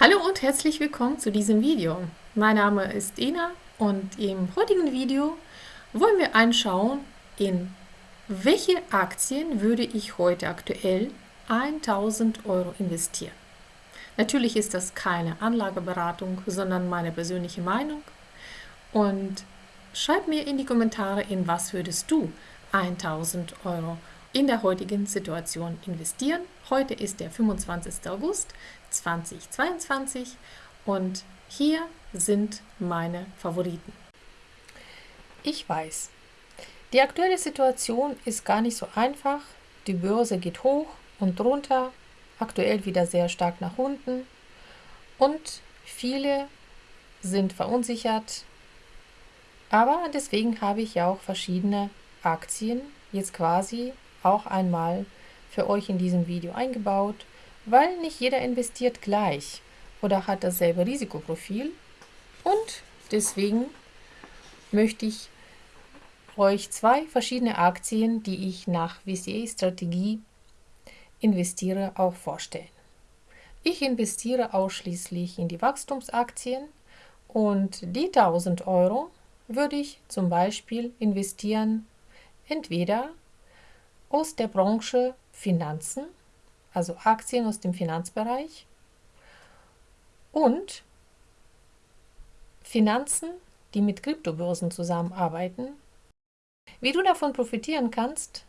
Hallo und herzlich willkommen zu diesem Video. Mein Name ist Ina und im heutigen Video wollen wir anschauen, in welche Aktien würde ich heute aktuell 1000 Euro investieren. Natürlich ist das keine Anlageberatung, sondern meine persönliche Meinung. Und schreib mir in die Kommentare, in was würdest du 1000 Euro in der heutigen Situation investieren. Heute ist der 25. August 2022 und hier sind meine Favoriten. Ich weiß, die aktuelle Situation ist gar nicht so einfach. Die Börse geht hoch und runter, aktuell wieder sehr stark nach unten und viele sind verunsichert. Aber deswegen habe ich ja auch verschiedene Aktien jetzt quasi auch einmal für euch in diesem Video eingebaut, weil nicht jeder investiert gleich oder hat dasselbe Risikoprofil und deswegen möchte ich euch zwei verschiedene Aktien, die ich nach VCA-Strategie investiere, auch vorstellen. Ich investiere ausschließlich in die Wachstumsaktien und die 1000 Euro würde ich zum Beispiel investieren entweder aus der Branche Finanzen, also Aktien aus dem Finanzbereich und Finanzen, die mit Kryptobörsen zusammenarbeiten. Wie du davon profitieren kannst,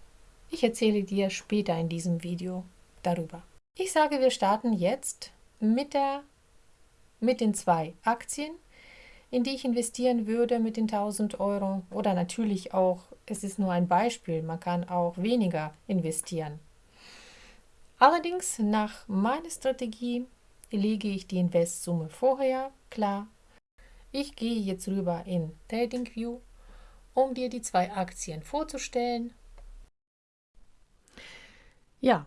ich erzähle dir später in diesem Video darüber. Ich sage, wir starten jetzt mit, der, mit den zwei Aktien, in die ich investieren würde mit den 1000 Euro oder natürlich auch, es ist nur ein Beispiel, man kann auch weniger investieren. Allerdings nach meiner Strategie lege ich die Investsumme vorher klar. Ich gehe jetzt rüber in TradingView, um dir die zwei Aktien vorzustellen. Ja,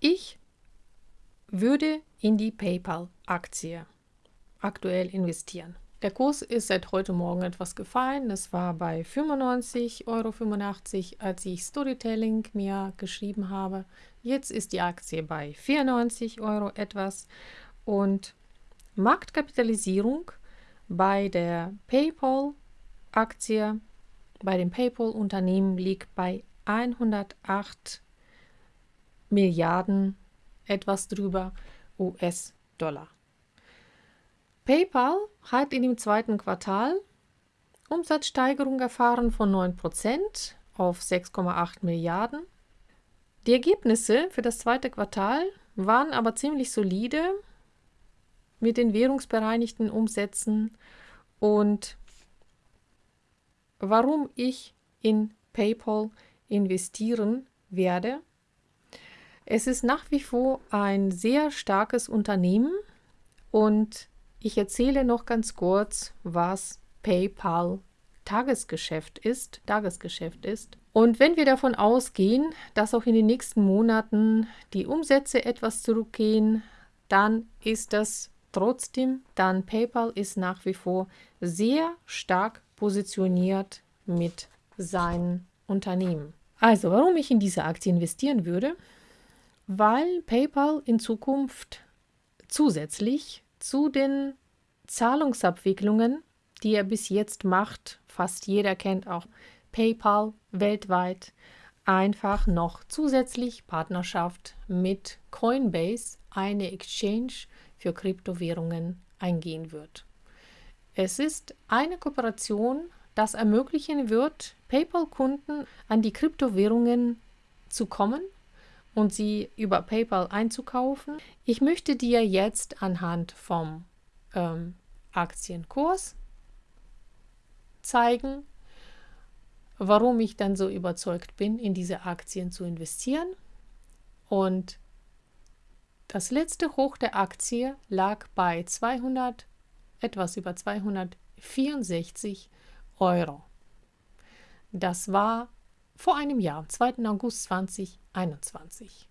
ich würde in die PayPal-Aktie aktuell investieren. Der Kurs ist seit heute Morgen etwas gefallen. Es war bei 95,85 Euro, als ich Storytelling mir geschrieben habe. Jetzt ist die Aktie bei 94 Euro etwas und Marktkapitalisierung bei der PayPal-Aktie, bei dem PayPal-Unternehmen liegt bei 108 Milliarden, etwas drüber US-Dollar. PayPal hat in dem zweiten Quartal Umsatzsteigerung erfahren von 9% auf 6,8 Milliarden. Die Ergebnisse für das zweite Quartal waren aber ziemlich solide mit den währungsbereinigten Umsätzen und warum ich in PayPal investieren werde. Es ist nach wie vor ein sehr starkes Unternehmen und ich erzähle noch ganz kurz, was PayPal Tagesgeschäft ist, Tagesgeschäft ist. Und wenn wir davon ausgehen, dass auch in den nächsten Monaten die Umsätze etwas zurückgehen, dann ist das trotzdem, dann PayPal ist nach wie vor sehr stark positioniert mit seinen Unternehmen. Also, warum ich in diese Aktie investieren würde? Weil PayPal in Zukunft zusätzlich zu den Zahlungsabwicklungen, die er bis jetzt macht, fast jeder kennt auch PayPal weltweit, einfach noch zusätzlich Partnerschaft mit Coinbase, eine Exchange für Kryptowährungen, eingehen wird. Es ist eine Kooperation, das ermöglichen wird, PayPal-Kunden an die Kryptowährungen zu kommen und sie über PayPal einzukaufen. Ich möchte dir jetzt anhand vom ähm, Aktienkurs zeigen, warum ich dann so überzeugt bin, in diese Aktien zu investieren. Und das letzte Hoch der Aktie lag bei 200, etwas über 264 Euro. Das war vor einem Jahr, am 2. August 2021.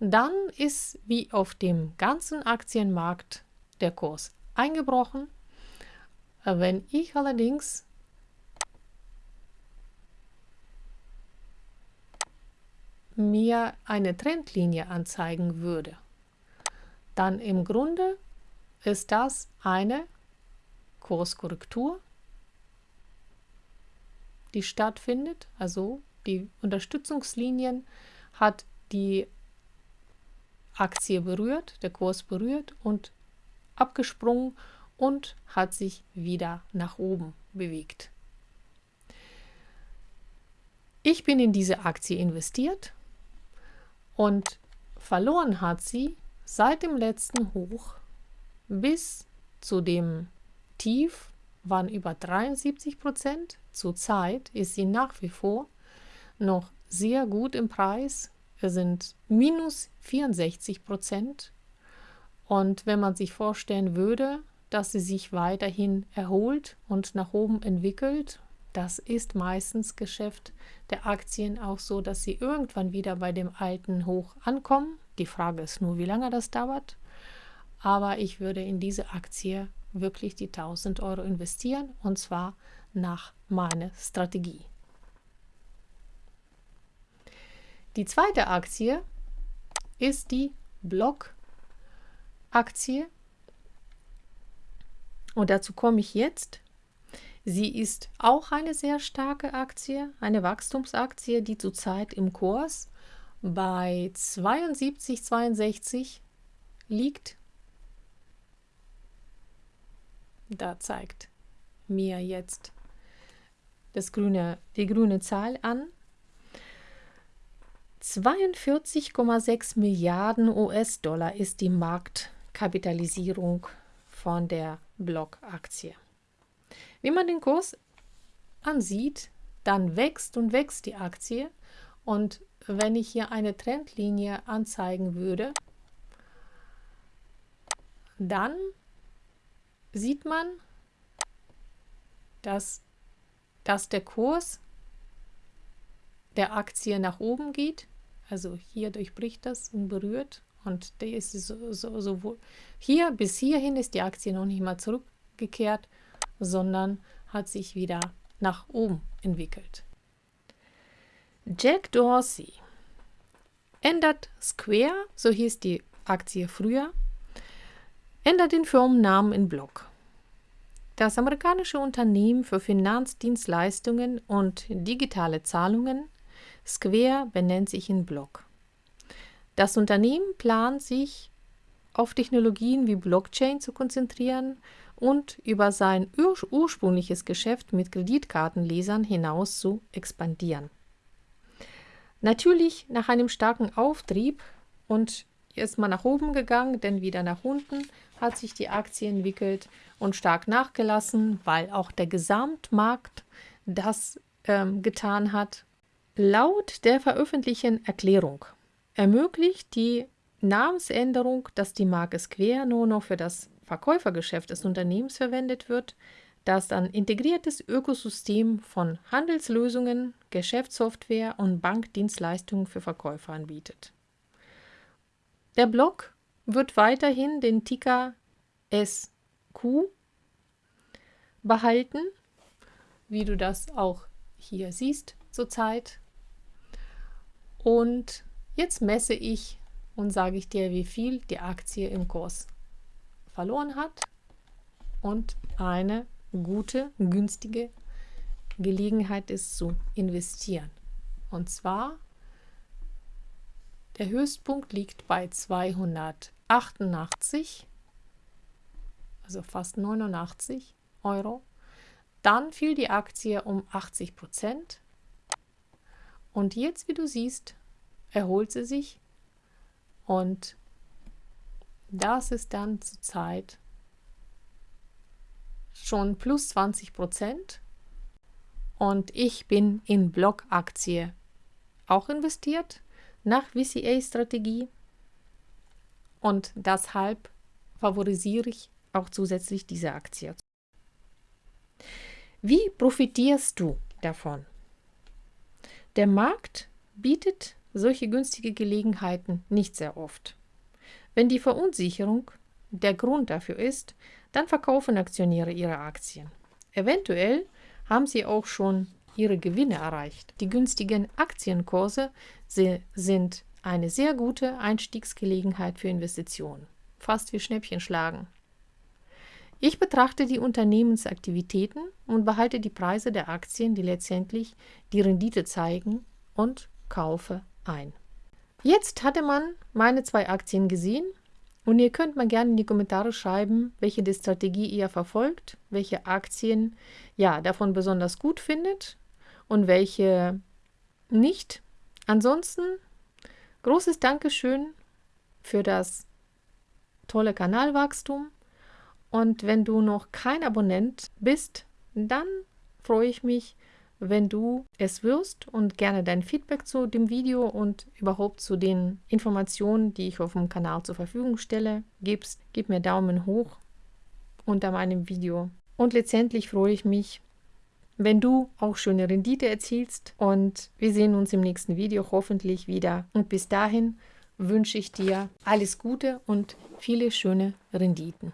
Dann ist wie auf dem ganzen Aktienmarkt der Kurs eingebrochen. Wenn ich allerdings mir eine Trendlinie anzeigen würde, dann im Grunde ist das eine Kurskorrektur, die stattfindet. Also die Unterstützungslinien hat die Aktie berührt, der Kurs berührt und abgesprungen und hat sich wieder nach oben bewegt. Ich bin in diese Aktie investiert und verloren hat sie seit dem letzten Hoch bis zu dem Tief waren über 73 Prozent. Zurzeit ist sie nach wie vor noch sehr gut im Preis. Es sind minus 64 Prozent. Und wenn man sich vorstellen würde, dass sie sich weiterhin erholt und nach oben entwickelt, das ist meistens Geschäft der Aktien auch so, dass sie irgendwann wieder bei dem alten Hoch ankommen. Die Frage ist nur, wie lange das dauert. Aber ich würde in diese Aktie wirklich die 1000 Euro investieren und zwar nach meiner Strategie. Die zweite Aktie ist die Block-Aktie. Und dazu komme ich jetzt. Sie ist auch eine sehr starke Aktie, eine Wachstumsaktie, die zurzeit im Kurs bei 72,62 liegt. Da zeigt mir jetzt das grüne, die grüne Zahl an. 42,6 Milliarden US-Dollar ist die Marktkapitalisierung von der Block-Aktie. Wie man den Kurs ansieht, dann wächst und wächst die Aktie. Und wenn ich hier eine Trendlinie anzeigen würde, dann sieht man, dass, dass der Kurs der Aktie nach oben geht. Also hier durchbricht das und berührt. Und der ist so, so, so hier bis hierhin ist die Aktie noch nicht mal zurückgekehrt, sondern hat sich wieder nach oben entwickelt. Jack Dorsey ändert Square, so hieß die Aktie früher, ändert den Firmennamen in Block. Das amerikanische Unternehmen für Finanzdienstleistungen und digitale Zahlungen Square benennt sich in Block. Das Unternehmen plant sich auf Technologien wie Blockchain zu konzentrieren und über sein ur ursprüngliches Geschäft mit Kreditkartenlesern hinaus zu expandieren. Natürlich nach einem starken Auftrieb und ist mal nach oben gegangen, denn wieder nach unten hat sich die Aktie entwickelt und stark nachgelassen, weil auch der Gesamtmarkt das ähm, getan hat. Laut der veröffentlichten Erklärung ermöglicht die Namensänderung, dass die Marke Square nur noch für das Verkäufergeschäft des Unternehmens verwendet wird, das ein integriertes Ökosystem von Handelslösungen, Geschäftssoftware und Bankdienstleistungen für Verkäufer anbietet. Der Block wird weiterhin den Ticker SQ behalten, wie du das auch hier siehst zurzeit. Und jetzt messe ich und sage ich dir, wie viel die Aktie im Kurs verloren hat und eine gute, günstige Gelegenheit ist zu investieren. Und zwar der Höchstpunkt liegt bei 288, also fast 89 Euro. Dann fiel die Aktie um 80 Prozent. Und jetzt, wie du siehst, erholt sie sich und das ist dann zurzeit schon plus 20 Prozent. Und ich bin in Blockaktie auch investiert nach VCA-Strategie und deshalb favorisiere ich auch zusätzlich diese Aktie. Wie profitierst du davon? Der Markt bietet solche günstige Gelegenheiten nicht sehr oft. Wenn die Verunsicherung der Grund dafür ist, dann verkaufen Aktionäre ihre Aktien. Eventuell haben sie auch schon ihre Gewinne erreicht. Die günstigen Aktienkurse sind eine sehr gute Einstiegsgelegenheit für Investitionen. Fast wie Schnäppchen schlagen. Ich betrachte die Unternehmensaktivitäten und behalte die Preise der Aktien, die letztendlich die Rendite zeigen und kaufe ein. Jetzt hatte man meine zwei Aktien gesehen und ihr könnt mal gerne in die Kommentare schreiben, welche die Strategie ihr verfolgt, welche Aktien ja davon besonders gut findet und welche nicht. Ansonsten großes Dankeschön für das tolle Kanalwachstum. Und wenn du noch kein Abonnent bist, dann freue ich mich, wenn du es wirst und gerne dein Feedback zu dem Video und überhaupt zu den Informationen, die ich auf dem Kanal zur Verfügung stelle, gibst. Gib mir Daumen hoch unter meinem Video. Und letztendlich freue ich mich, wenn du auch schöne Rendite erzielst. Und wir sehen uns im nächsten Video hoffentlich wieder. Und bis dahin wünsche ich dir alles Gute und viele schöne Renditen.